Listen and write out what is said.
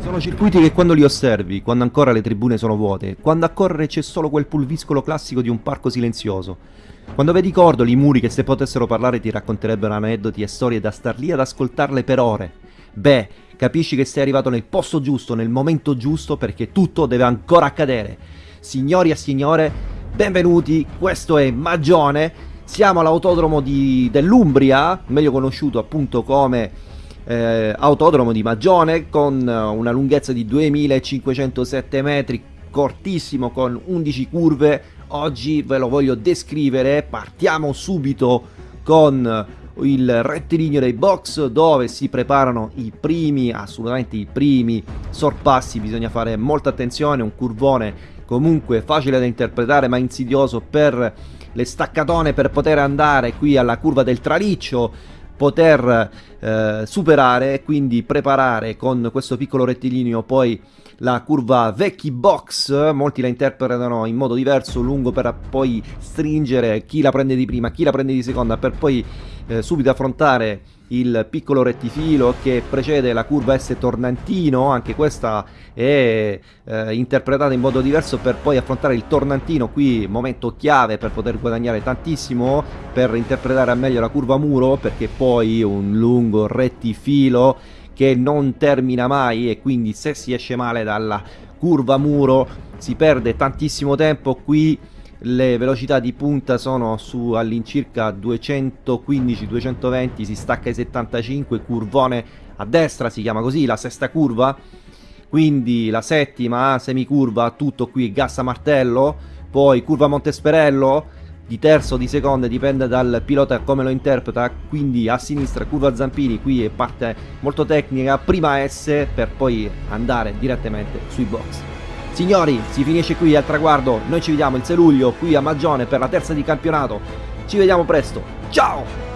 Sono circuiti che quando li osservi, quando ancora le tribune sono vuote, quando a correre c'è solo quel pulviscolo classico di un parco silenzioso, quando vedi cordoli, i muri che se potessero parlare ti racconterebbero aneddoti e storie da star lì ad ascoltarle per ore, beh, capisci che sei arrivato nel posto giusto, nel momento giusto, perché tutto deve ancora accadere. Signori e signore, benvenuti, questo è Magione, siamo all'autodromo dell'Umbria, meglio conosciuto appunto come eh, autodromo di Magione, con una lunghezza di 2507 metri, cortissimo, con 11 curve. Oggi ve lo voglio descrivere, partiamo subito con il rettilineo dei box dove si preparano i primi, assolutamente i primi sorpassi, bisogna fare molta attenzione, un curvone comunque facile da interpretare ma insidioso per le staccatone per poter andare qui alla curva del traliccio poter eh, superare e quindi preparare con questo piccolo rettilineo poi la curva vecchi box, molti la interpretano in modo diverso, lungo per poi stringere chi la prende di prima, chi la prende di seconda, per poi eh, subito affrontare il piccolo rettifilo che precede la curva S tornantino, anche questa è eh, interpretata in modo diverso per poi affrontare il tornantino, qui momento chiave per poter guadagnare tantissimo, per interpretare al meglio la curva muro, perché poi un lungo rettifilo che non termina mai e quindi se si esce male dalla curva muro si perde tantissimo tempo. Qui le velocità di punta sono su all'incirca 215-220 si stacca ai 75 curvone a destra si chiama così la sesta curva. Quindi la settima semicurva tutto qui gas a martello poi curva Montesperello di terzo o di seconda dipende dal pilota come lo interpreta quindi a sinistra curva Zampini qui è parte molto tecnica prima S per poi andare direttamente sui box signori si finisce qui al traguardo. Noi ci vediamo il 6 luglio qui a Magione per la terza di campionato. Ci vediamo presto. Ciao